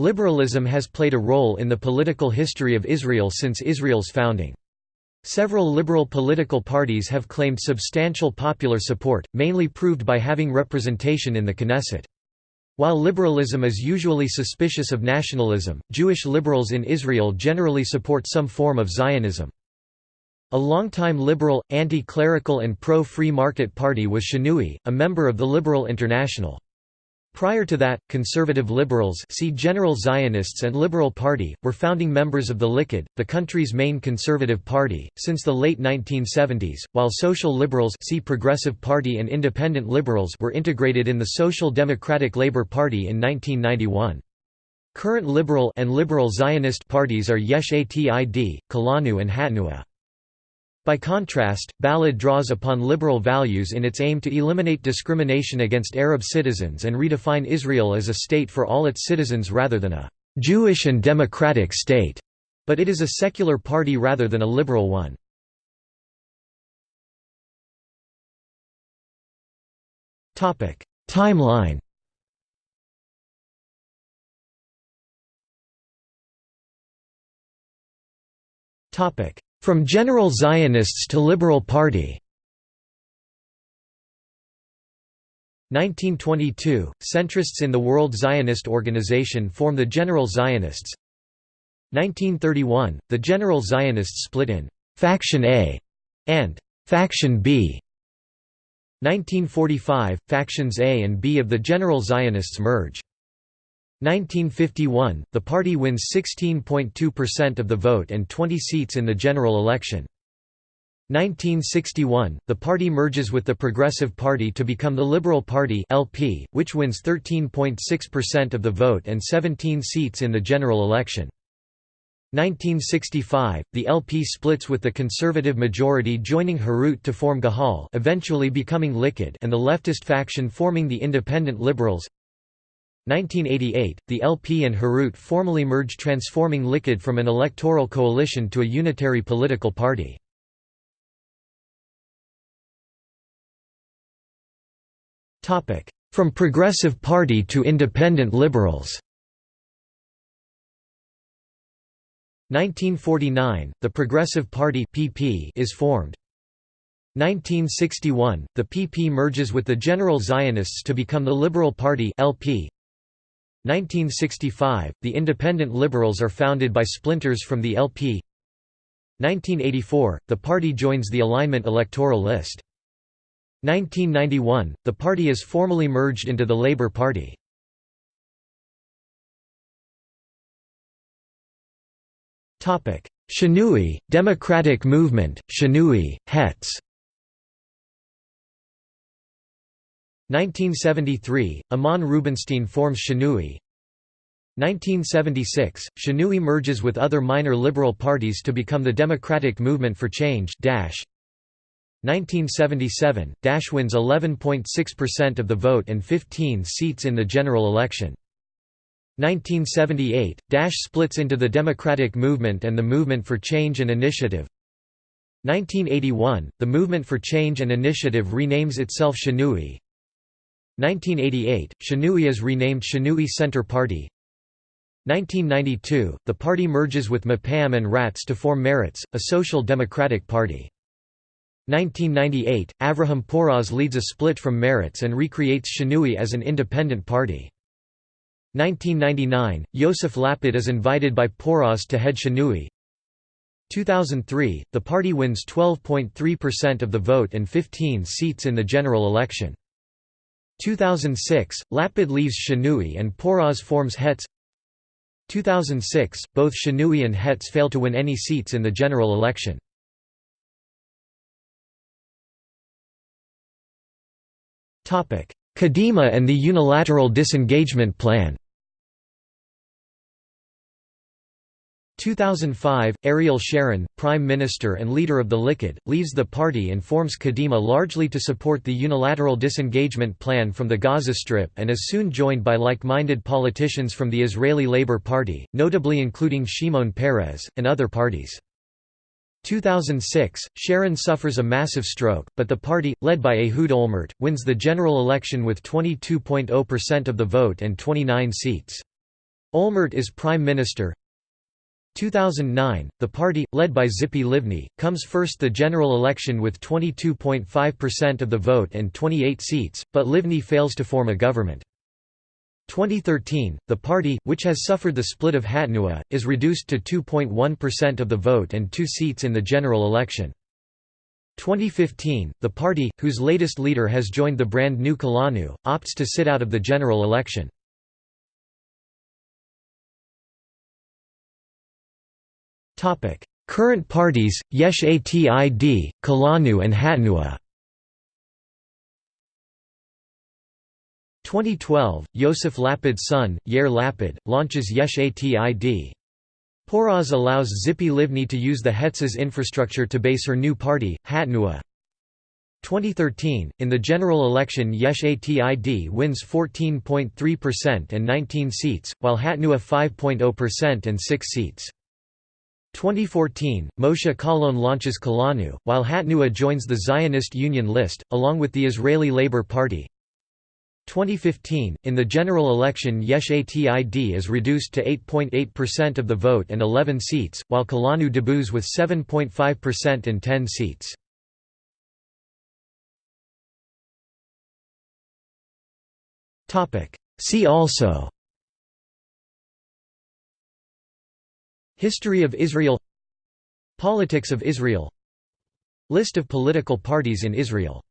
Liberalism has played a role in the political history of Israel since Israel's founding. Several liberal political parties have claimed substantial popular support, mainly proved by having representation in the Knesset. While liberalism is usually suspicious of nationalism, Jewish liberals in Israel generally support some form of Zionism. A longtime liberal, anti-clerical and pro-free market party was Shinui, a member of the Liberal International. Prior to that, conservative liberals see General Zionists and Liberal Party, were founding members of the Likud, the country's main conservative party, since the late 1970s, while social liberals see Progressive Party and Independent Liberals were integrated in the Social Democratic Labour Party in 1991. Current liberal and liberal Zionist parties are Yesh Atid, Kulanu and Hatnuah. By contrast, Balad draws upon liberal values in its aim to eliminate discrimination against Arab citizens and redefine Israel as a state for all its citizens rather than a «Jewish and democratic state», but it is a secular party rather than a liberal one. Timeline Topic from General Zionists to Liberal Party. 1922, centrists in the World Zionist Organization form the General Zionists. 1931, the General Zionists split in «Faction A» and «Faction B» 1945, factions A and B of the General Zionists merge 1951, the party wins 16.2% of the vote and 20 seats in the general election. 1961, the party merges with the Progressive Party to become the Liberal Party (LP), which wins 13.6% of the vote and 17 seats in the general election. 1965, the LP splits with the conservative majority joining Herut to form Gahal eventually becoming Likud and the leftist faction forming the Independent Liberals 1988, the LP and Herut formally merged transforming Likud from an electoral coalition to a unitary political party. From Progressive Party to Independent Liberals 1949, the Progressive Party (PP) is formed. 1961, the PP merges with the General Zionists to become the Liberal Party (LP). 1965, the Independent Liberals are founded by splinters from the LP 1984, the party joins the Alignment electoral list. 1991, the party is formally merged into the Labour Party. Shinui, Democratic Movement, Shinui, Hetz 1973, Amnon Rubinstein forms Shinui 1976, Shinui merges with other minor liberal parties to become the Democratic Movement for Change 1977, Dash wins 11.6% of the vote and 15 seats in the general election. 1978, Dash splits into the Democratic Movement and the Movement for Change and Initiative. 1981, the Movement for Change and Initiative renames itself Shinui. 1988, Shinui is renamed Shinui Center Party 1992, the party merges with Mapam and Ratz to form Meretz, a social democratic party. 1998, Avraham Poraz leads a split from Meretz and recreates Shinui as an independent party. 1999, Yosef Lapid is invited by Poraz to head Shinui. 2003, the party wins 12.3% of the vote and 15 seats in the general election. 2006, Lapid leaves Shinui and Poraz forms Hetz 2006, both Shinui and Hetz fail to win any seats in the general election. Kadima and the unilateral disengagement plan 2005, Ariel Sharon, Prime Minister and leader of the Likud, leaves the party and forms Kadima largely to support the unilateral disengagement plan from the Gaza Strip and is soon joined by like-minded politicians from the Israeli Labour Party, notably including Shimon Peres, and other parties. 2006, Sharon suffers a massive stroke, but the party, led by Ehud Olmert, wins the general election with 22.0% of the vote and 29 seats. Olmert is Prime Minister 2009, the party, led by Tzipi Livni, comes first the general election with 22.5% of the vote and 28 seats, but Livni fails to form a government. 2013, the party, which has suffered the split of Hatnua, is reduced to 2.1% of the vote and two seats in the general election. 2015, the party, whose latest leader has joined the brand new Kulanu, opts to sit out of the general election. Current parties, Yesh Atid, Kulanu and Hatnua 2012, Yosef Lapid's son, Yair Lapid, launches Yesh Atid. Poraz allows Tzipi Livni to use the Hetz's infrastructure to base her new party, Hatnua. 2013, in the general election Yesh Atid wins 14.3% and 19 seats, while Hatnua 5.0% and 6 seats. 2014, Moshe Kahlon launches Kulanu, while Hatnua joins the Zionist Union list, along with the Israeli Labour Party. 2015, in the general election Yesh Atid is reduced to 8.8% of the vote and 11 seats, while Kulanu debuts with 7.5% and 10 seats. See also History of Israel. Politics of Israel. List of political parties in Israel